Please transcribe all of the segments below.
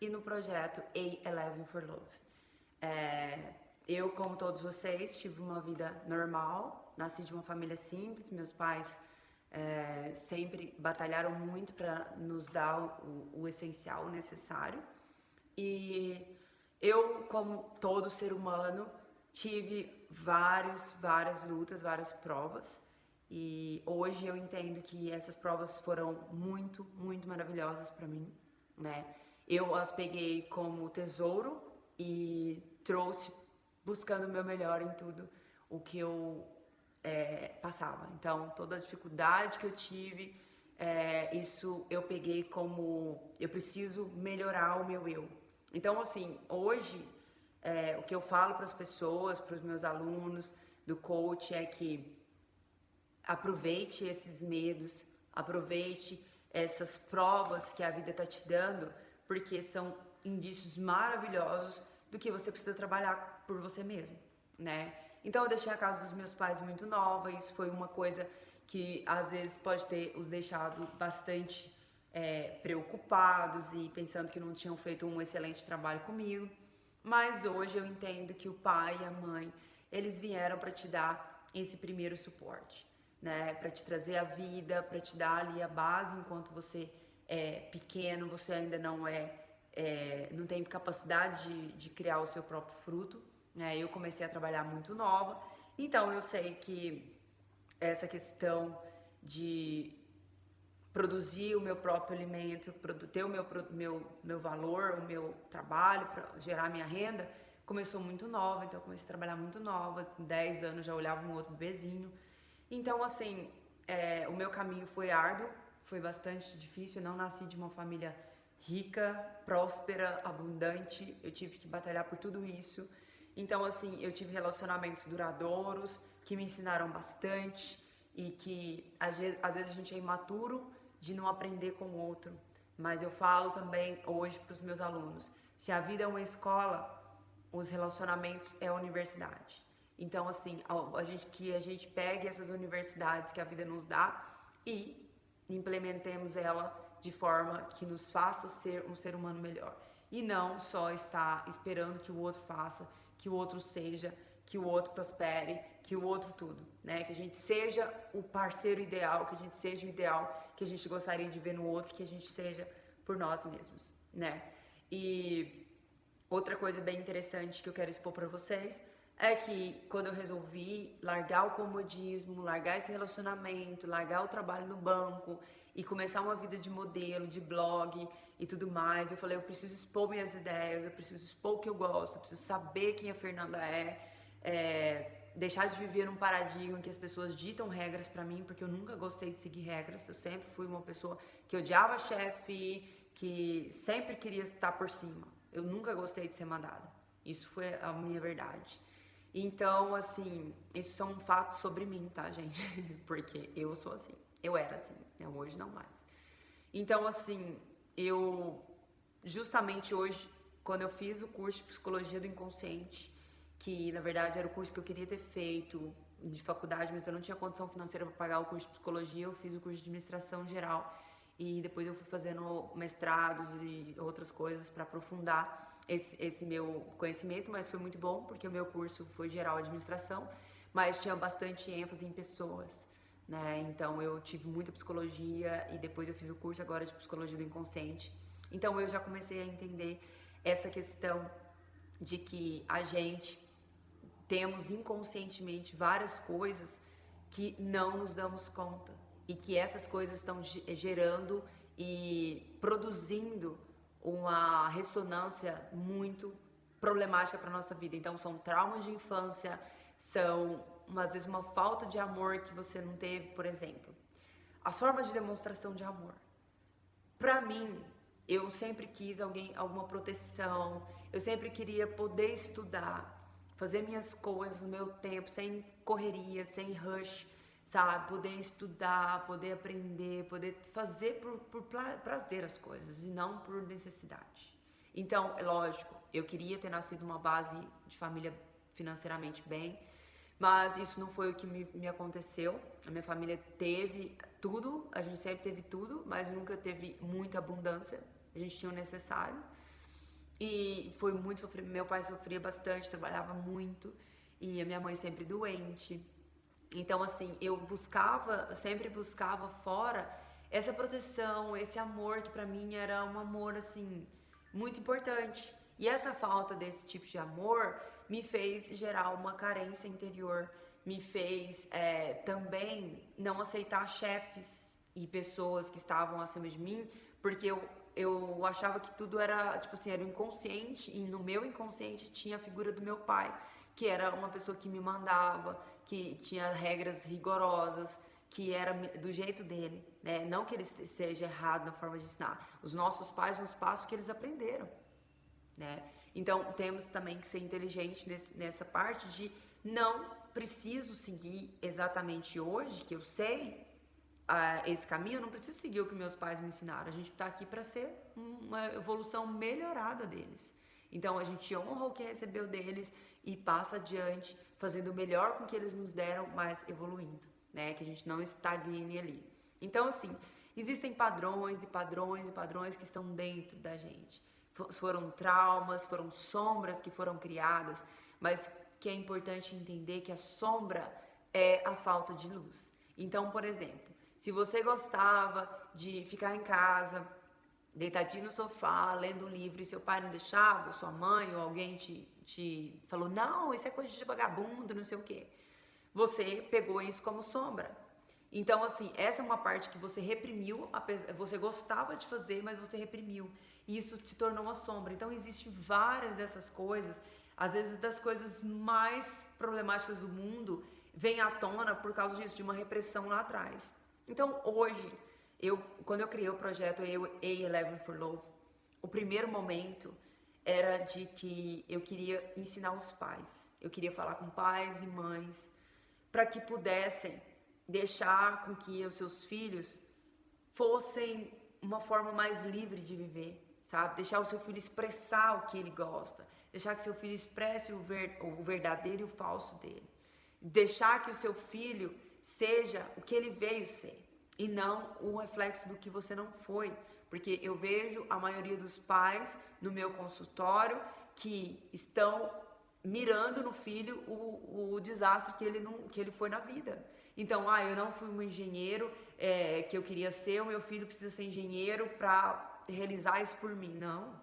e no projeto A11 for Love. É, eu, como todos vocês, tive uma vida normal, nasci de uma família simples, meus pais é, sempre batalharam muito para nos dar o, o essencial, o necessário. E eu, como todo ser humano, tive vários, várias lutas, várias provas. E hoje eu entendo que essas provas foram muito, muito maravilhosas para mim, né? Eu as peguei como tesouro e trouxe buscando o meu melhor em tudo o que eu é, passava. Então, toda a dificuldade que eu tive, é, isso eu peguei como eu preciso melhorar o meu eu. Então, assim, hoje, é, o que eu falo para as pessoas, para os meus alunos do coach é que aproveite esses medos, aproveite essas provas que a vida está te dando, porque são indícios maravilhosos do que você precisa trabalhar por você mesmo, né? Então eu deixei a casa dos meus pais muito nova, isso foi uma coisa que às vezes pode ter os deixado bastante é, preocupados e pensando que não tinham feito um excelente trabalho comigo. Mas hoje eu entendo que o pai e a mãe, eles vieram para te dar esse primeiro suporte né? Para te trazer a vida, para te dar ali a base enquanto você é pequeno, você ainda não é, é não tem capacidade de, de, criar o seu próprio fruto. Né? Eu comecei a trabalhar muito nova, então eu sei que essa questão de produzir o meu próprio alimento, ter o meu, meu, meu valor, o meu trabalho para gerar minha renda, começou muito nova, então eu comecei a trabalhar muito nova, com 10 anos já olhava um outro bebezinho, então, assim, é, o meu caminho foi árduo, foi bastante difícil. Eu não nasci de uma família rica, próspera, abundante. Eu tive que batalhar por tudo isso. Então, assim, eu tive relacionamentos duradouros que me ensinaram bastante e que às vezes, às vezes a gente é imaturo de não aprender com o outro. Mas eu falo também hoje para os meus alunos: se a vida é uma escola, os relacionamentos é a universidade. Então, assim, a, a gente, que a gente pegue essas universidades que a vida nos dá e implementemos ela de forma que nos faça ser um ser humano melhor. E não só estar esperando que o outro faça, que o outro seja, que o outro prospere, que o outro tudo, né? Que a gente seja o parceiro ideal, que a gente seja o ideal que a gente gostaria de ver no outro, que a gente seja por nós mesmos, né? E outra coisa bem interessante que eu quero expor para vocês é que quando eu resolvi largar o comodismo, largar esse relacionamento, largar o trabalho no banco e começar uma vida de modelo, de blog e tudo mais, eu falei, eu preciso expor minhas ideias, eu preciso expor o que eu gosto, eu preciso saber quem a Fernanda é, é deixar de viver num paradigma em que as pessoas ditam regras para mim, porque eu nunca gostei de seguir regras, eu sempre fui uma pessoa que odiava chefe, que sempre queria estar por cima. Eu nunca gostei de ser mandada. Isso foi a minha verdade. Então, assim, isso são fatos sobre mim, tá, gente? Porque eu sou assim. Eu era assim, né? hoje não mais. Então, assim, eu justamente hoje, quando eu fiz o curso de psicologia do inconsciente, que na verdade era o curso que eu queria ter feito de faculdade, mas eu não tinha condição financeira para pagar o curso de psicologia, eu fiz o curso de administração geral e depois eu fui fazendo mestrados e outras coisas para aprofundar esse, esse meu conhecimento, mas foi muito bom porque o meu curso foi geral administração, mas tinha bastante ênfase em pessoas, né? Então eu tive muita psicologia e depois eu fiz o curso agora de psicologia do inconsciente. Então eu já comecei a entender essa questão de que a gente temos inconscientemente várias coisas que não nos damos conta e que essas coisas estão gerando e produzindo uma ressonância muito problemática para nossa vida. Então são traumas de infância, são às vezes uma falta de amor que você não teve, por exemplo. As formas de demonstração de amor. Para mim, eu sempre quis alguém, alguma proteção. Eu sempre queria poder estudar, fazer minhas coisas no meu tempo, sem correria, sem rush sabe? Poder estudar, poder aprender, poder fazer por, por prazer as coisas e não por necessidade. Então, é lógico, eu queria ter nascido uma base de família financeiramente bem, mas isso não foi o que me, me aconteceu. A minha família teve tudo, a gente sempre teve tudo, mas nunca teve muita abundância. A gente tinha o necessário. E foi muito sofrido. Meu pai sofria bastante, trabalhava muito e a minha mãe sempre doente. Então, assim, eu buscava, sempre buscava fora essa proteção, esse amor que para mim era um amor assim muito importante. E essa falta desse tipo de amor me fez gerar uma carência interior, me fez é, também não aceitar chefes e pessoas que estavam acima de mim, porque eu, eu achava que tudo era, tipo assim, era inconsciente, e no meu inconsciente tinha a figura do meu pai, que era uma pessoa que me mandava, que tinha regras rigorosas, que era do jeito dele, né? Não que ele seja errado na forma de ensinar. Os nossos pais nos passam que eles aprenderam, né? Então temos também que ser inteligente nesse, nessa parte de não preciso seguir exatamente hoje, que eu sei uh, esse caminho, eu não preciso seguir o que meus pais me ensinaram. A gente está aqui para ser uma evolução melhorada deles. Então a gente honra o que recebeu deles e passa adiante, fazendo o melhor com que eles nos deram, mas evoluindo, né? Que a gente não estagne ali. Então, assim, existem padrões e padrões e padrões que estão dentro da gente. Foram traumas, foram sombras que foram criadas, mas que é importante entender que a sombra é a falta de luz. Então, por exemplo, se você gostava de ficar em casa, deitadinho no sofá, lendo um livro e seu pai não deixava, sua mãe ou alguém te, te falou, não, isso é coisa de vagabundo, não sei o quê. Você pegou isso como sombra. Então, assim, essa é uma parte que você reprimiu, você gostava de fazer, mas você reprimiu. E isso se tornou uma sombra. Então, existem várias dessas coisas, às vezes das coisas mais problemáticas do mundo, vêm à tona por causa disso, de uma repressão lá atrás. Então, hoje, eu, quando eu criei o projeto A11 for Love, o primeiro momento era de que eu queria ensinar os pais. Eu queria falar com pais e mães para que pudessem deixar com que os seus filhos fossem uma forma mais livre de viver, sabe? Deixar o seu filho expressar o que ele gosta, deixar que seu filho expresse o, ver, o verdadeiro e o falso dele, deixar que o seu filho seja o que ele veio ser e não o reflexo do que você não foi, porque eu vejo a maioria dos pais no meu consultório que estão mirando no filho o, o desastre que ele, não, que ele foi na vida. Então, ah, eu não fui um engenheiro é, que eu queria ser, o meu filho precisa ser engenheiro para realizar isso por mim. Não,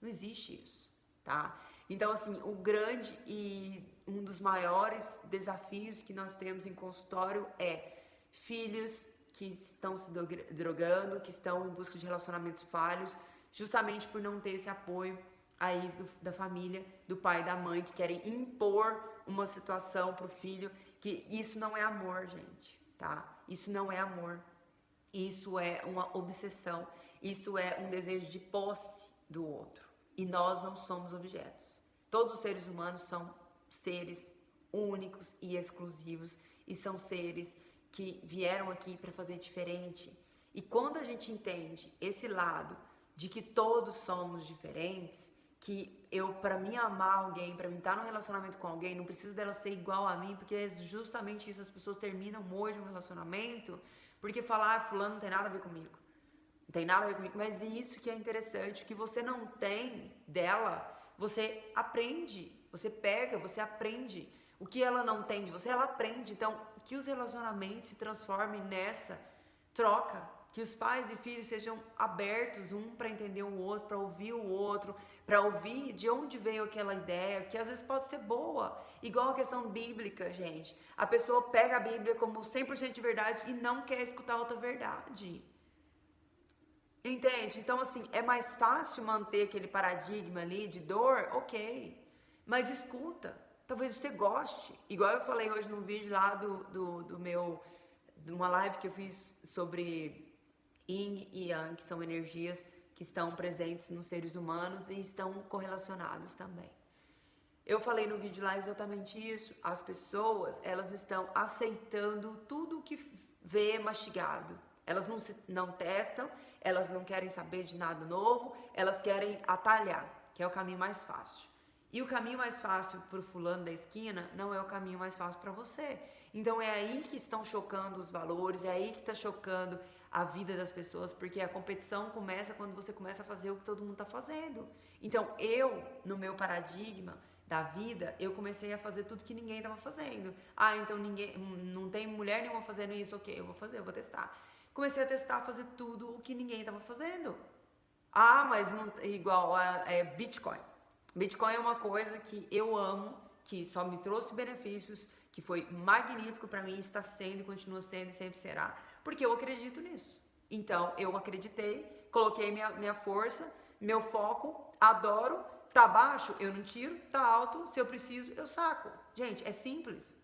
não existe isso, tá? Então, assim, o grande e um dos maiores desafios que nós temos em consultório é filhos que estão se drogando, que estão em busca de relacionamentos falhos, justamente por não ter esse apoio aí do, da família, do pai e da mãe, que querem impor uma situação pro filho, que isso não é amor, gente, tá? Isso não é amor. Isso é uma obsessão, isso é um desejo de posse do outro. E nós não somos objetos. Todos os seres humanos são seres únicos e exclusivos e são seres que vieram aqui para fazer diferente. E quando a gente entende esse lado de que todos somos diferentes, que eu para mim amar alguém, para mim estar num relacionamento com alguém, não precisa dela ser igual a mim, porque é justamente isso as pessoas terminam hoje um relacionamento, porque falar ah, fulano não tem nada a ver comigo. Não tem nada a ver comigo, mas isso que é interessante, que você não tem dela, você aprende, você pega, você aprende. O que ela não tem de você, ela aprende. Então, que os relacionamentos se transformem nessa troca, que os pais e filhos sejam abertos um para entender o outro, para ouvir o outro, para ouvir de onde veio aquela ideia, que às vezes pode ser boa. Igual a questão bíblica, gente. A pessoa pega a Bíblia como 100% de verdade e não quer escutar outra verdade. Entende? Então, assim, é mais fácil manter aquele paradigma ali de dor, ok. Mas escuta. Talvez você goste. Igual eu falei hoje num vídeo lá do, do, do meu. de uma live que eu fiz sobre Yin e Yang, que são energias que estão presentes nos seres humanos e estão correlacionadas também. Eu falei no vídeo lá exatamente isso. As pessoas, elas estão aceitando tudo o que vê mastigado. Elas não, se, não testam, elas não querem saber de nada novo, elas querem atalhar, que é o caminho mais fácil. E o caminho mais fácil para o fulano da esquina não é o caminho mais fácil para você. Então é aí que estão chocando os valores, é aí que está chocando a vida das pessoas, porque a competição começa quando você começa a fazer o que todo mundo está fazendo. Então, eu, no meu paradigma da vida, eu comecei a fazer tudo que ninguém estava fazendo. Ah, então ninguém, não tem mulher nenhuma fazendo isso, ok, eu vou fazer, eu vou testar. Comecei a testar, fazer tudo o que ninguém estava fazendo. Ah, mas não igual a é Bitcoin. Bitcoin é uma coisa que eu amo, que só me trouxe benefícios, que foi magnífico para mim, está sendo continua sendo e sempre será, porque eu acredito nisso. Então, eu acreditei, coloquei minha, minha força, meu foco, adoro, tá baixo, eu não tiro, tá alto, se eu preciso, eu saco. Gente, é simples.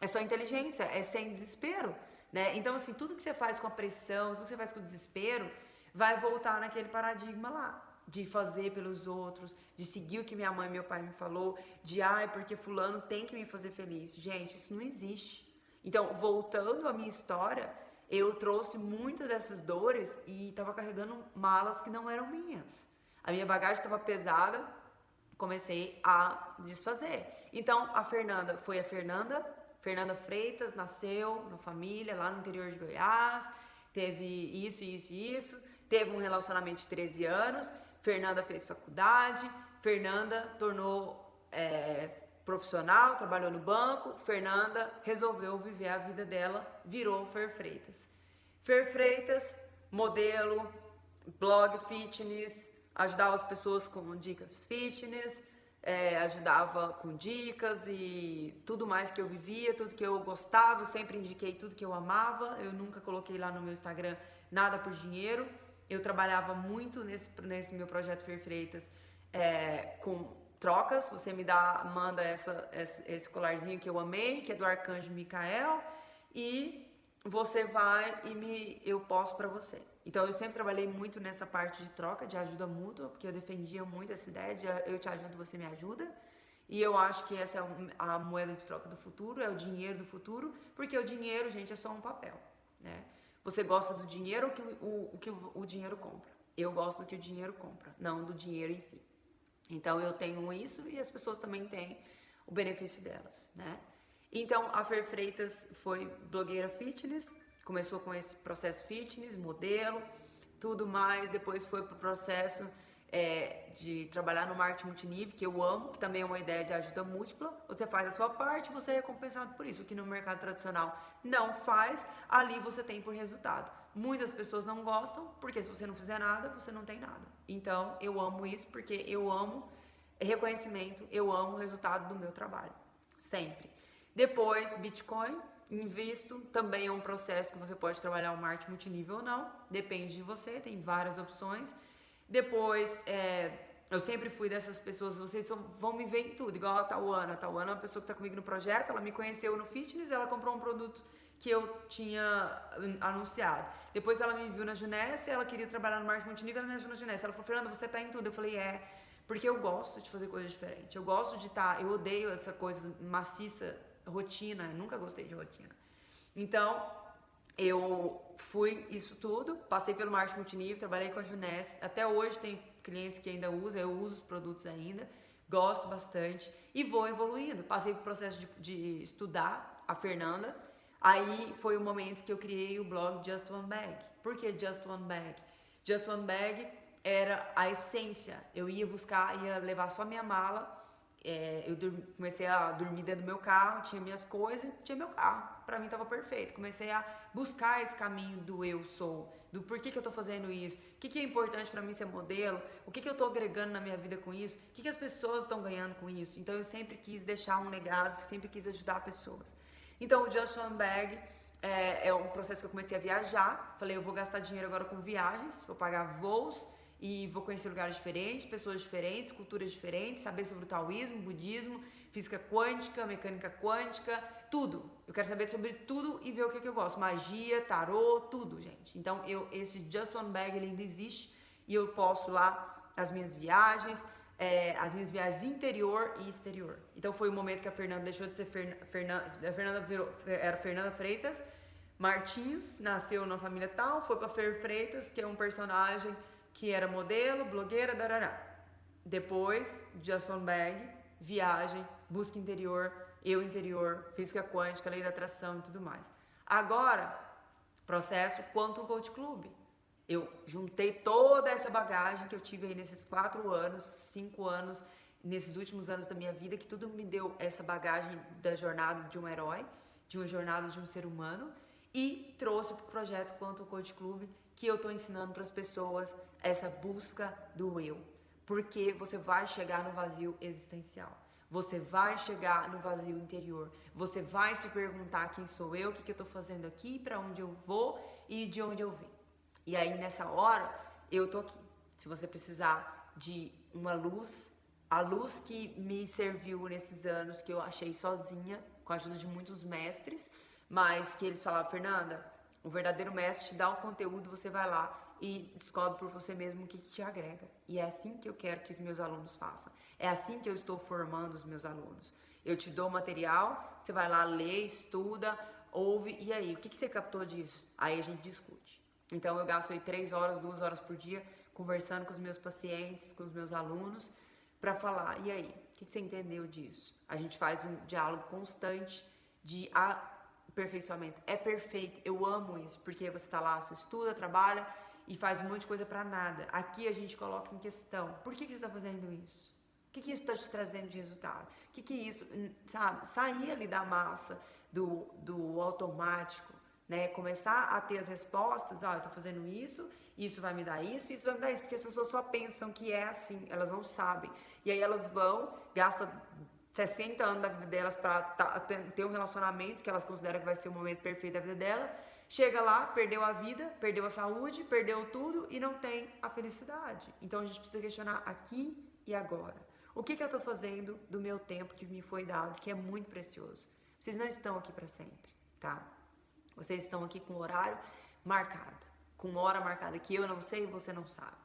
É só inteligência, é sem desespero, né? Então, assim, tudo que você faz com a pressão, tudo que você faz com o desespero, vai voltar naquele paradigma lá de fazer pelos outros, de seguir o que minha mãe e meu pai me falou, de ai, porque fulano tem que me fazer feliz. Gente, isso não existe. Então, voltando à minha história, eu trouxe muitas dessas dores e estava carregando malas que não eram minhas. A minha bagagem estava pesada, comecei a desfazer. Então, a Fernanda foi a Fernanda, Fernanda Freitas, nasceu na família lá no interior de Goiás, teve isso, isso e isso, teve um relacionamento de 13 anos, Fernanda fez faculdade, Fernanda tornou é, profissional, trabalhou no banco, Fernanda resolveu viver a vida dela, virou Fer Freitas. Fer Freitas, modelo, blog fitness, ajudava as pessoas com dicas fitness, é, ajudava com dicas e tudo mais que eu vivia, tudo que eu gostava, eu sempre indiquei tudo que eu amava, eu nunca coloquei lá no meu Instagram nada por dinheiro. Eu trabalhava muito nesse, nesse meu projeto Fer Freitas é, com trocas. Você me dá, manda essa, esse colarzinho que eu amei, que é do Arcanjo Micael, e você vai e me, eu posto para você. Então eu sempre trabalhei muito nessa parte de troca, de ajuda mútua, porque eu defendia muito essa ideia de eu te ajudo, você me ajuda. E eu acho que essa é a moeda de troca do futuro, é o dinheiro do futuro, porque o dinheiro, gente, é só um papel, né? Você gosta do dinheiro ou que o, o que o dinheiro compra? Eu gosto do que o dinheiro compra, não do dinheiro em si. Então eu tenho isso e as pessoas também têm o benefício delas, né? Então a Fer Freitas foi blogueira fitness, começou com esse processo fitness, modelo, tudo mais, depois foi para o processo é, de trabalhar no marketing multinível, que eu amo, que também é uma ideia de ajuda múltipla. Você faz a sua parte, você é recompensado por isso. O que no mercado tradicional não faz, ali você tem por resultado. Muitas pessoas não gostam, porque se você não fizer nada, você não tem nada. Então, eu amo isso porque eu amo reconhecimento, eu amo o resultado do meu trabalho. Sempre. Depois, Bitcoin, invisto, também é um processo que você pode trabalhar o marketing multinível ou não, depende de você, tem várias opções. Depois, é, eu sempre fui dessas pessoas, vocês vão me ver em tudo, igual a Tauana. A Tauana é uma pessoa que está comigo no projeto, ela me conheceu no fitness, ela comprou um produto que eu tinha anunciado. Depois ela me viu na Junessa, ela queria trabalhar no marketing multinível, ela me ajudou na Junessa. Ela falou, Fernanda, você está em tudo. Eu falei, é, porque eu gosto de fazer coisas diferentes. Eu gosto de estar, tá, eu odeio essa coisa maciça, rotina, eu nunca gostei de rotina. Então, eu fui isso tudo, passei pelo marketing multinível, trabalhei com a Juness, até hoje tem clientes que ainda usam, eu uso os produtos ainda, gosto bastante e vou evoluindo. Passei pelo processo de, de estudar a Fernanda, aí foi o momento que eu criei o blog Just One Bag. Por que Just One Bag? Just One Bag era a essência, eu ia buscar, ia levar só minha mala é, eu comecei a dormir dentro do meu carro, tinha minhas coisas, tinha meu carro. Para mim estava perfeito. Comecei a buscar esse caminho do eu sou, do porquê que eu estou fazendo isso, o que, que é importante para mim ser modelo, o que, que eu estou agregando na minha vida com isso, o que, que as pessoas estão ganhando com isso. Então eu sempre quis deixar um legado, sempre quis ajudar pessoas. Então o One Bag é, é um processo que eu comecei a viajar. Falei, eu vou gastar dinheiro agora com viagens, vou pagar voos e vou conhecer lugares diferentes, pessoas diferentes, culturas diferentes, saber sobre o taoísmo, budismo, física quântica, mecânica quântica, tudo. Eu quero saber sobre tudo e ver o que, que eu gosto. Magia, tarô, tudo, gente. Então, eu esse Just One Bag ele ainda existe e eu posto lá as minhas viagens, é, as minhas viagens interior e exterior. Então foi o momento que a Fernanda deixou de ser Fern Fernanda, a Fernanda virou, era Fernanda Freitas Martins, nasceu na família tal, foi para Fer Freitas, que é um personagem que era modelo, blogueira, darará. Depois, Justin Bag, viagem, busca interior, eu interior, física quântica, lei da atração e tudo mais. Agora, processo quanto Coach Club. Eu juntei toda essa bagagem que eu tive aí nesses quatro anos, cinco anos, nesses últimos anos da minha vida, que tudo me deu essa bagagem da jornada de um herói, de uma jornada de um ser humano, e trouxe para o projeto quanto Coach Club, que eu estou ensinando para as pessoas essa busca do eu. Porque você vai chegar no vazio existencial. Você vai chegar no vazio interior. Você vai se perguntar quem sou eu, o que, que eu estou fazendo aqui, para onde eu vou e de onde eu vim. E aí nessa hora eu tô aqui. Se você precisar de uma luz, a luz que me serviu nesses anos que eu achei sozinha, com a ajuda de muitos mestres, mas que eles falavam, Fernanda, o verdadeiro mestre te dá o conteúdo, você vai lá e descobre por você mesmo o que, que, te agrega. E é assim que eu quero que os meus alunos façam. É assim que eu estou formando os meus alunos. Eu te dou material, você vai lá, lê, estuda, ouve, e aí, o que, que você captou disso? Aí a gente discute. Então eu gasto aí três horas, duas horas por dia conversando com os meus pacientes, com os meus alunos, para falar, e aí, o que, que você entendeu disso? A gente faz um diálogo constante de aperfeiçoamento. É perfeito, eu amo isso, porque você está lá, você estuda, trabalha e faz um monte de coisa para nada. Aqui a gente coloca em questão: por que, que você está fazendo isso? O que, que isso está te trazendo de resultado? O que, que isso, sabe? Sair ali da massa, do, do automático, né? Começar a ter as respostas: ó, oh, eu estou fazendo isso, isso vai me dar isso, isso vai me dar isso, porque as pessoas só pensam que é assim, elas não sabem. E aí elas vão, gastam 60 anos da vida delas para ter um relacionamento que elas consideram que vai ser o momento perfeito da vida delas Chega lá, perdeu a vida, perdeu a saúde, perdeu tudo e não tem a felicidade. Então a gente precisa questionar aqui e agora. O que, que eu estou fazendo do meu tempo que me foi dado, que é muito precioso? Vocês não estão aqui para sempre, tá? Vocês estão aqui com horário marcado, com hora marcada que eu não sei e você não sabe.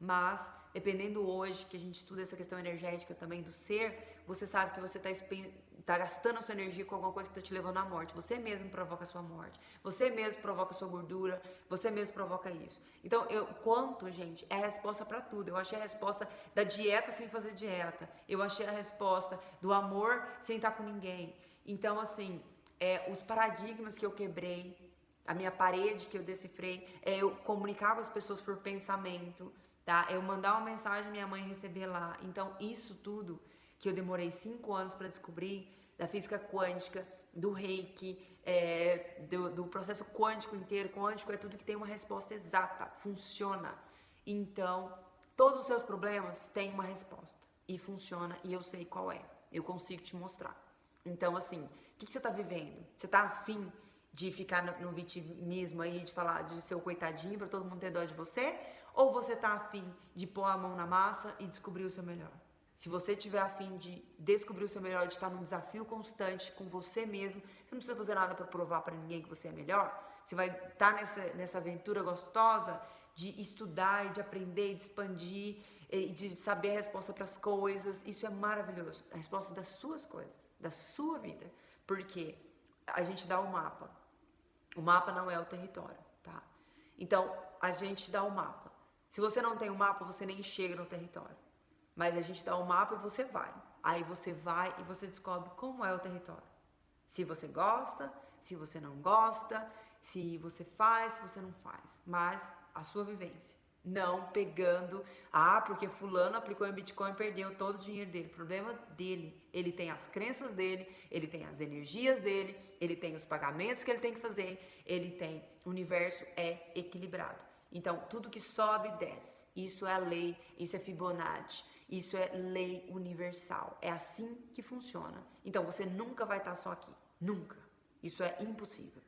Mas, dependendo hoje que a gente estuda essa questão energética também do ser, você sabe que você está tá gastando a sua energia com alguma coisa que está te levando à morte. Você mesmo provoca a sua morte. Você mesmo provoca a sua gordura. Você mesmo provoca isso. Então, eu quanto, gente, é a resposta para tudo. Eu achei a resposta da dieta sem fazer dieta. Eu achei a resposta do amor sem estar com ninguém. Então, assim, é, os paradigmas que eu quebrei, a minha parede que eu decifrei, é eu comunicar com as pessoas por pensamento, tá? Eu mandar uma mensagem minha mãe receber lá. Então, isso tudo que eu demorei cinco anos para descobrir, da física quântica, do reiki, é, do, do, processo quântico inteiro. Quântico é tudo que tem uma resposta exata, funciona. Então, todos os seus problemas têm uma resposta e funciona e eu sei qual é. Eu consigo te mostrar. Então, assim, o que, que você está vivendo? Você está afim de ficar no, vitimismo aí, de falar de ser o coitadinho para todo mundo ter dó de você? Ou você está afim de pôr a mão na massa e descobrir o seu melhor? Se você tiver afim de descobrir o seu melhor, de estar num desafio constante com você mesmo, você não precisa fazer nada para provar para ninguém que você é melhor. Você vai estar nessa, nessa aventura gostosa de estudar e de aprender e de expandir e de saber a resposta para as coisas. Isso é maravilhoso. A resposta das suas coisas, da sua vida. Porque a gente dá o um mapa. O mapa não é o território, tá? Então, a gente dá o um mapa. Se você não tem o um mapa, você nem chega no território. Mas a gente dá o um mapa e você vai. Aí você vai e você descobre como é o território. Se você gosta, se você não gosta, se você faz, se você não faz. Mas a sua vivência. Não pegando, ah, porque fulano aplicou em Bitcoin e perdeu todo o dinheiro dele. Problema dele. Ele tem as crenças dele, ele tem as energias dele, ele tem os pagamentos que ele tem que fazer, ele tem. O universo é equilibrado. Então, tudo que sobe, desce. Isso é a lei, isso é Fibonacci. Isso é lei universal. É assim que funciona. Então você nunca vai estar só aqui. Nunca. Isso é impossível,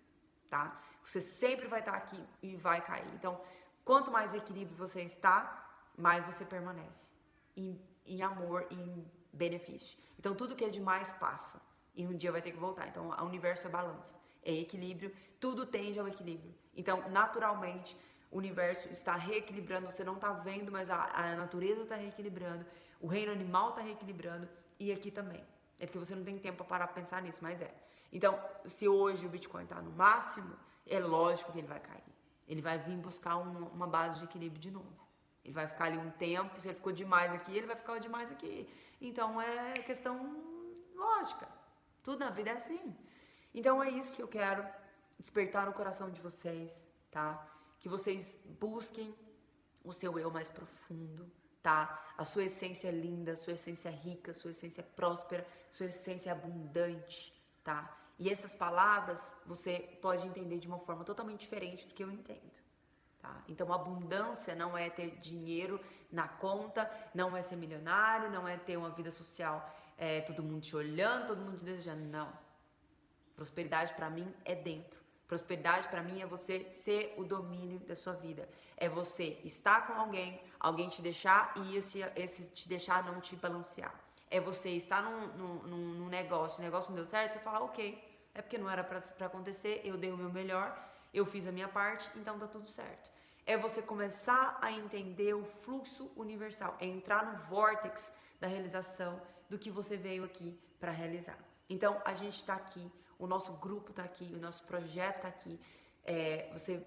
tá? Você sempre vai estar aqui e vai cair. Então, quanto mais equilíbrio você está, mais você permanece em, em amor, em benefício. Então, tudo que é demais passa e um dia vai ter que voltar. Então, o universo é balança, é equilíbrio, tudo tende ao equilíbrio. Então, naturalmente, o universo está reequilibrando, você não está vendo, mas a, a natureza está reequilibrando, o reino animal está reequilibrando e aqui também. É porque você não tem tempo para parar para pensar nisso, mas é. Então, se hoje o Bitcoin está no máximo, é lógico que ele vai cair. Ele vai vir buscar uma, uma base de equilíbrio de novo. Ele vai ficar ali um tempo, se ele ficou demais aqui, ele vai ficar demais aqui. Então é questão lógica. Tudo na vida é assim. Então é isso que eu quero despertar no coração de vocês, tá? Que vocês busquem o seu eu mais profundo, tá? A sua essência linda, a sua essência rica, a sua essência próspera, a sua essência abundante, tá? E essas palavras você pode entender de uma forma totalmente diferente do que eu entendo. Tá? Então, abundância não é ter dinheiro na conta, não é ser milionário, não é ter uma vida social, é, todo mundo te olhando, todo mundo te desejando. Não. Prosperidade para mim é dentro. Prosperidade para mim é você ser o domínio da sua vida. É você estar com alguém, alguém te deixar e esse, esse te deixar não te balancear. É você estar num, num, num negócio, o negócio não deu certo, você falar, ok, é porque não era para acontecer, eu dei o meu melhor, eu fiz a minha parte, então tá tudo certo. É você começar a entender o fluxo universal, é entrar no vórtex da realização do que você veio aqui para realizar. Então a gente está aqui, o nosso grupo está aqui, o nosso projeto está aqui. É, você,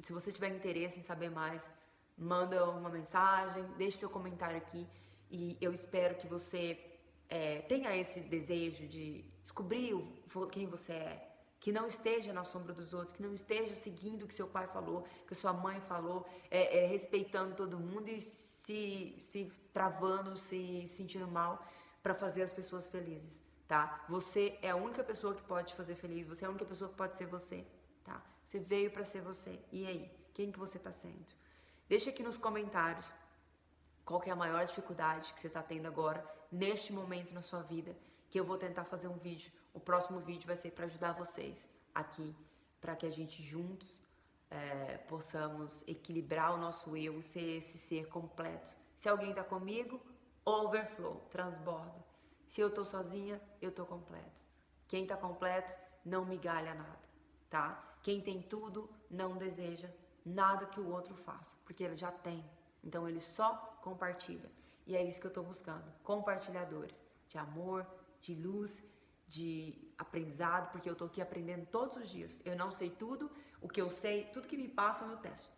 se você tiver interesse em saber mais, manda uma mensagem, deixe seu comentário aqui e eu espero que você é, tenha esse desejo de descobrir o, quem você é, que não esteja na sombra dos outros, que não esteja seguindo o que seu pai falou, que sua mãe falou, é, é, respeitando todo mundo e se, se travando, se sentindo mal para fazer as pessoas felizes, tá? Você é a única pessoa que pode te fazer feliz, você é a única pessoa que pode ser você, tá? Você veio para ser você. E aí, quem que você está sendo? Deixa aqui nos comentários qual que é a maior dificuldade que você está tendo agora, neste momento na sua vida, que eu vou tentar fazer um vídeo o próximo vídeo vai ser para ajudar vocês aqui, para que a gente juntos é, possamos equilibrar o nosso eu, ser esse ser completo. Se alguém está comigo, overflow, transborda. Se eu estou sozinha, eu estou completo. Quem está completo não migalha nada, tá? Quem tem tudo não deseja nada que o outro faça, porque ele já tem. Então ele só compartilha. E é isso que eu estou buscando, compartilhadores de amor, de luz de aprendizado, porque eu estou aqui aprendendo todos os dias. Eu não sei tudo, o que eu sei, tudo que me passa eu testo.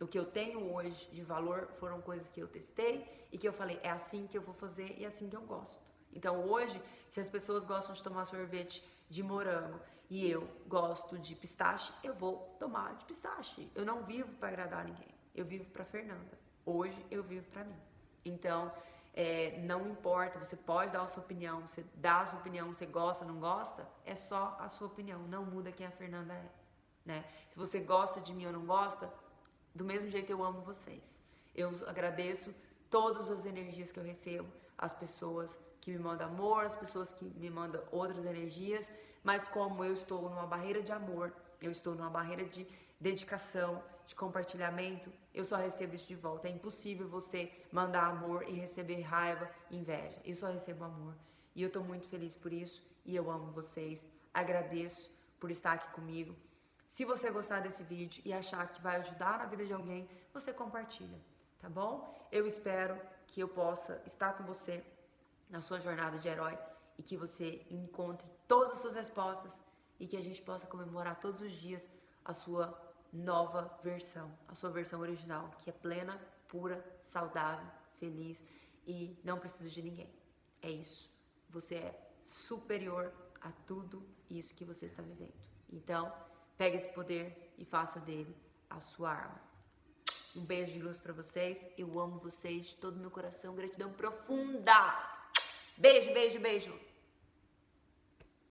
O que eu tenho hoje de valor foram coisas que eu testei e que eu falei, é assim que eu vou fazer e é assim que eu gosto. Então hoje, se as pessoas gostam de tomar sorvete de morango e eu gosto de pistache, eu vou tomar de pistache. Eu não vivo para agradar ninguém. Eu vivo para Fernanda. Hoje eu vivo para mim. Então, é, não importa, você pode dar a sua opinião, você dá a sua opinião, você gosta, não gosta, é só a sua opinião, não muda quem a Fernanda é, né? Se você gosta de mim ou não gosta, do mesmo jeito eu amo vocês. Eu agradeço todas as energias que eu recebo, as pessoas que me mandam amor, as pessoas que me mandam outras energias, mas como eu estou numa barreira de amor, eu estou numa barreira de dedicação, de compartilhamento, eu só recebo isso de volta. É impossível você mandar amor e receber raiva, inveja. Eu só recebo amor. E eu estou muito feliz por isso e eu amo vocês. Agradeço por estar aqui comigo. Se você gostar desse vídeo e achar que vai ajudar na vida de alguém, você compartilha, tá bom? Eu espero que eu possa estar com você na sua jornada de herói e que você encontre todas as suas respostas e que a gente possa comemorar todos os dias a sua nova versão, a sua versão original, que é plena, pura, saudável, feliz e não precisa de ninguém. É isso. Você é superior a tudo isso que você está vivendo. Então, pegue esse poder e faça dele a sua arma. Um beijo de luz para vocês. Eu amo vocês de todo meu coração. Gratidão profunda. Beijo, beijo, beijo.